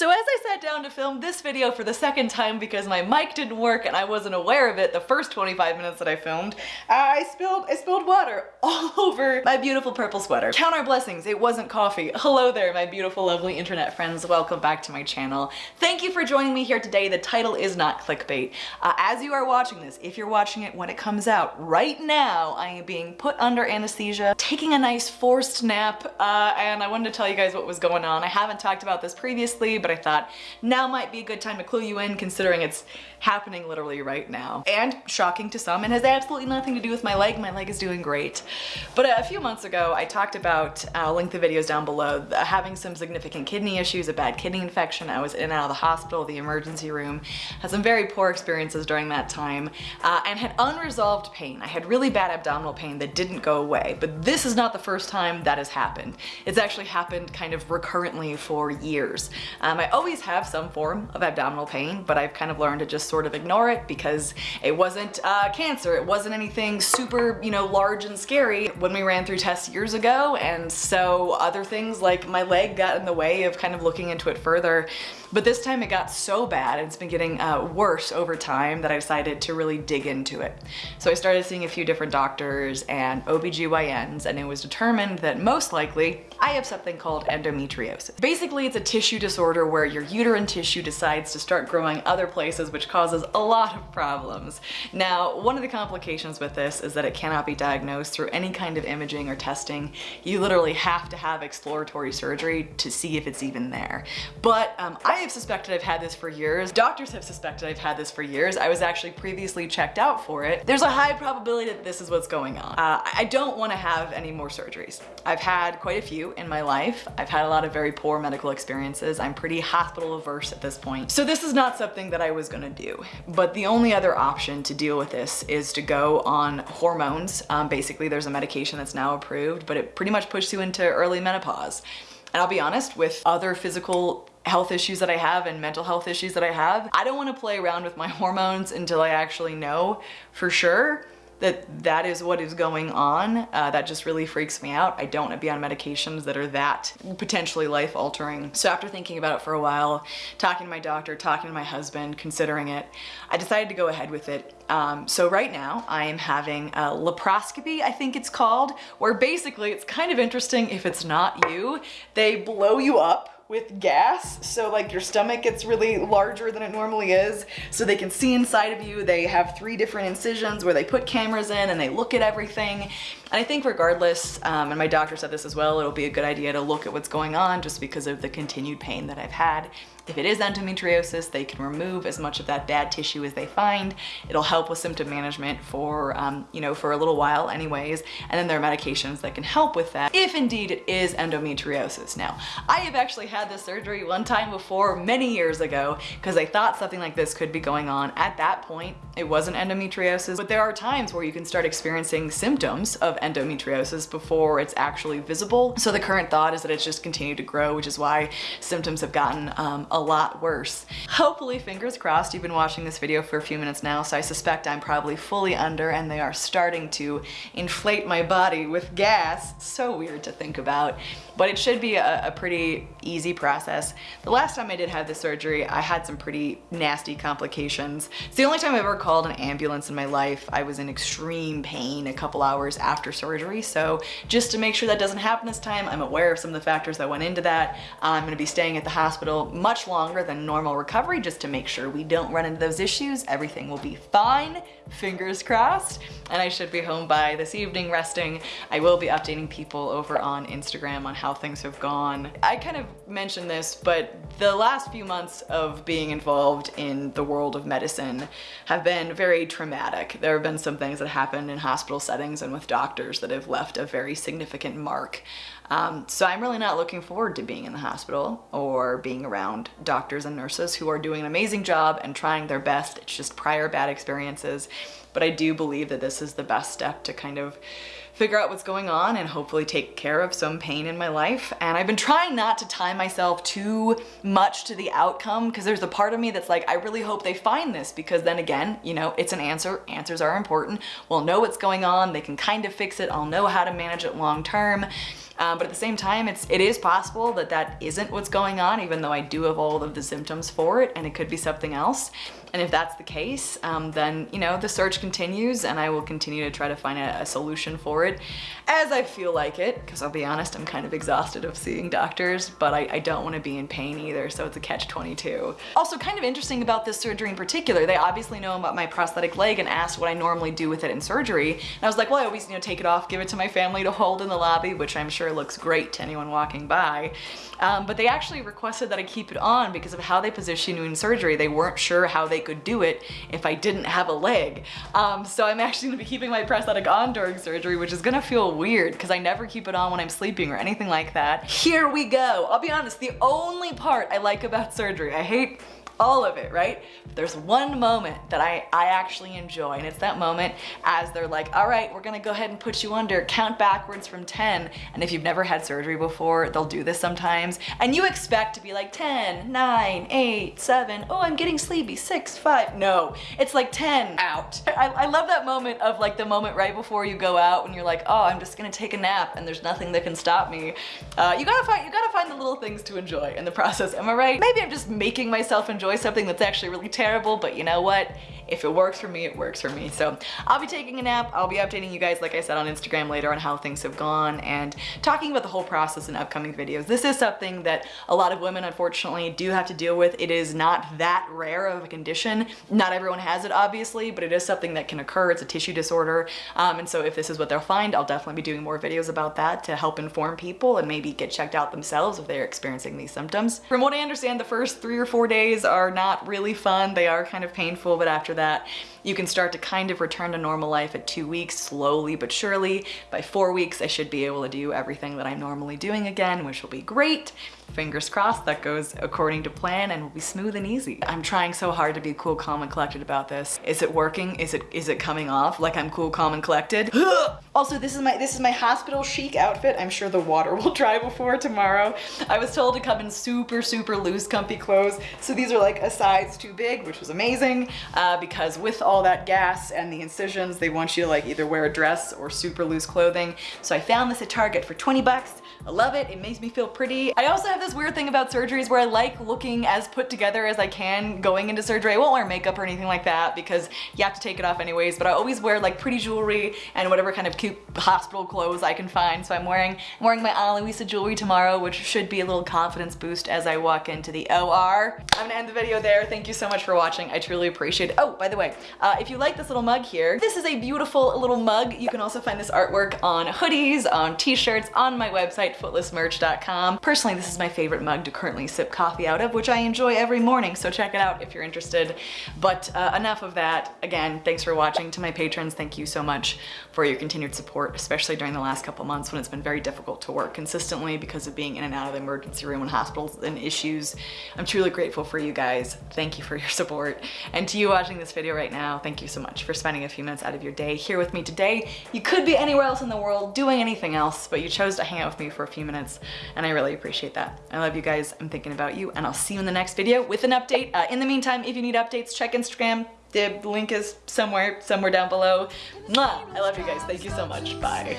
So as I sat down to film this video for the second time because my mic didn't work and I wasn't aware of it the first 25 minutes that I filmed, I spilled, I spilled water all over my beautiful purple sweater. Count our blessings, it wasn't coffee. Hello there, my beautiful, lovely internet friends. Welcome back to my channel. Thank you for joining me here today. The title is not clickbait. Uh, as you are watching this, if you're watching it when it comes out, right now I am being put under anesthesia, taking a nice forced nap, uh, and I wanted to tell you guys what was going on. I haven't talked about this previously, but I thought now might be a good time to clue you in considering it's happening literally right now. And shocking to some, and has absolutely nothing to do with my leg. My leg is doing great. But a few months ago, I talked about, I'll link the videos down below, having some significant kidney issues, a bad kidney infection. I was in and out of the hospital, the emergency room, had some very poor experiences during that time, uh, and had unresolved pain. I had really bad abdominal pain that didn't go away, but this is not the first time that has happened. It's actually happened kind of recurrently for years. Um, I always have some form of abdominal pain, but I've kind of learned to just sort of ignore it because it wasn't uh, cancer. It wasn't anything super, you know, large and scary when we ran through tests years ago. And so other things like my leg got in the way of kind of looking into it further. But this time it got so bad, and it's been getting uh, worse over time that I decided to really dig into it. So I started seeing a few different doctors and OBGYNs and it was determined that most likely I have something called endometriosis. Basically, it's a tissue disorder where your uterine tissue decides to start growing other places, which causes a lot of problems. Now, one of the complications with this is that it cannot be diagnosed through any kind of imaging or testing. You literally have to have exploratory surgery to see if it's even there. But um, I have suspected I've had this for years. Doctors have suspected I've had this for years. I was actually previously checked out for it. There's a high probability that this is what's going on. Uh, I don't want to have any more surgeries. I've had quite a few in my life. I've had a lot of very poor medical experiences. I'm pretty hospital averse at this point. So this is not something that I was gonna do. But the only other option to deal with this is to go on hormones. Um, basically, there's a medication that's now approved, but it pretty much pushes you into early menopause. And I'll be honest, with other physical health issues that I have and mental health issues that I have, I don't wanna play around with my hormones until I actually know for sure that that is what is going on. Uh, that just really freaks me out. I don't want to be on medications that are that potentially life altering. So after thinking about it for a while, talking to my doctor, talking to my husband, considering it, I decided to go ahead with it. Um, so right now I am having a laparoscopy, I think it's called, where basically it's kind of interesting if it's not you. They blow you up with gas. So like your stomach gets really larger than it normally is. So they can see inside of you. They have three different incisions where they put cameras in and they look at everything. And I think regardless, um, and my doctor said this as well, it'll be a good idea to look at what's going on just because of the continued pain that I've had. If it is endometriosis, they can remove as much of that bad tissue as they find. It'll help with symptom management for, um, you know, for a little while anyways. And then there are medications that can help with that if indeed it is endometriosis. Now, I have actually had this surgery one time before many years ago because I thought something like this could be going on. At that point, it wasn't endometriosis, but there are times where you can start experiencing symptoms of endometriosis before it's actually visible. So the current thought is that it's just continued to grow, which is why symptoms have gotten um, a lot worse. Hopefully, fingers crossed, you've been watching this video for a few minutes now, so I suspect I'm probably fully under and they are starting to inflate my body with gas. So weird to think about, but it should be a, a pretty easy process. The last time I did have the surgery, I had some pretty nasty complications. It's the only time I've ever called an ambulance in my life. I was in extreme pain a couple hours after surgery, so just to make sure that doesn't happen this time, I'm aware of some of the factors that went into that. I'm gonna be staying at the hospital much longer than normal recovery just to make sure we don't run into those issues. Everything will be fine, fingers crossed, and I should be home by this evening resting. I will be updating people over on Instagram on how things have gone. I kind of mentioned this, but the last few months of being involved in the world of medicine have been very traumatic. There have been some things that happened in hospital settings and with doctors that have left a very significant mark. Um, so I'm really not looking forward to being in the hospital or being around doctors and nurses who are doing an amazing job and trying their best. It's just prior bad experiences. But I do believe that this is the best step to kind of figure out what's going on and hopefully take care of some pain in my life. And I've been trying not to tie myself too much to the outcome because there's a part of me that's like, I really hope they find this because then again, you know, it's an answer. Answers are important. We'll know what's going on. They can kind of fix it. I'll know how to manage it long term. Um, but at the same time, it's, it is possible that that isn't what's going on, even though I do have all of the symptoms for it and it could be something else. And if that's the case, um, then, you know, the search continues and I will continue to try to find a, a solution for it as I feel like it, because I'll be honest, I'm kind of exhausted of seeing doctors, but I, I don't want to be in pain either, so it's a catch-22. Also, kind of interesting about this surgery in particular, they obviously know about my prosthetic leg and asked what I normally do with it in surgery. And I was like, well, I always, you know, take it off, give it to my family to hold in the lobby, which I'm sure looks great to anyone walking by. Um, but they actually requested that I keep it on because of how they position you in surgery. They weren't sure how they could do it if I didn't have a leg. Um, so I'm actually gonna be keeping my prosthetic on during surgery, which is gonna feel weird because I never keep it on when I'm sleeping or anything like that. Here we go. I'll be honest, the only part I like about surgery, I hate all of it, right? But there's one moment that I, I actually enjoy, and it's that moment as they're like, all right, we're gonna go ahead and put you under, count backwards from 10. And if you've never had surgery before, they'll do this sometimes. And you expect to be like 10, 9, 8, 7, oh, I'm getting sleepy, 6, 5. No, it's like 10, out. I, I love that moment of like the moment right before you go out when you're like, oh, I'm just gonna take a nap and there's nothing that can stop me. Uh, you gotta find, you gotta find the little things to enjoy in the process, am I right? Maybe I'm just making myself enjoy enjoy something that's actually really terrible, but you know what? If it works for me, it works for me. So I'll be taking a nap. I'll be updating you guys, like I said, on Instagram later on how things have gone and talking about the whole process in upcoming videos. This is something that a lot of women, unfortunately, do have to deal with. It is not that rare of a condition. Not everyone has it, obviously, but it is something that can occur. It's a tissue disorder. Um, and so if this is what they'll find, I'll definitely be doing more videos about that to help inform people and maybe get checked out themselves if they're experiencing these symptoms. From what I understand, the first three or four days are not really fun. They are kind of painful, but after that, you can start to kind of return to normal life at two weeks, slowly but surely. By four weeks, I should be able to do everything that I'm normally doing again, which will be great. Fingers crossed that goes according to plan and will be smooth and easy. I'm trying so hard to be cool, calm, and collected about this. Is it working? Is it is it coming off like I'm cool, calm, and collected? also, this is my this is my hospital chic outfit. I'm sure the water will dry before tomorrow. I was told to come in super, super loose, comfy clothes. So these are like a size too big, which was amazing uh, because with all that gas and the incisions, they want you to like either wear a dress or super loose clothing. So I found this at Target for 20 bucks. I love it. It makes me feel pretty. I also have this weird thing about surgeries where I like looking as put together as I can going into surgery. I won't wear makeup or anything like that because you have to take it off anyways, but I always wear like pretty jewelry and whatever kind of cute hospital clothes I can find. So I'm wearing, I'm wearing my Ana Luisa jewelry tomorrow, which should be a little confidence boost as I walk into the OR. I'm gonna end the video there. Thank you so much for watching. I truly appreciate it. Oh, by the way, uh, if you like this little mug here, this is a beautiful little mug. You can also find this artwork on hoodies, on t-shirts, on my website, footlessmerch.com. Personally, this is my favorite mug to currently sip coffee out of, which I enjoy every morning, so check it out if you're interested. But uh, enough of that. Again, thanks for watching. To my patrons, thank you so much for your continued support, especially during the last couple months when it's been very difficult to work consistently because of being in and out of the emergency room and hospitals and issues. I'm truly grateful for you guys. Thank you for your support. And to you watching this video right now, thank you so much for spending a few minutes out of your day here with me today. You could be anywhere else in the world doing anything else, but you chose to hang out with me for a few minutes and I really appreciate that. I love you guys. I'm thinking about you and I'll see you in the next video with an update. Uh, in the meantime, if you need updates, check Instagram. The link is somewhere, somewhere down below. Mwah! I love you guys. Thank you so much. Bye.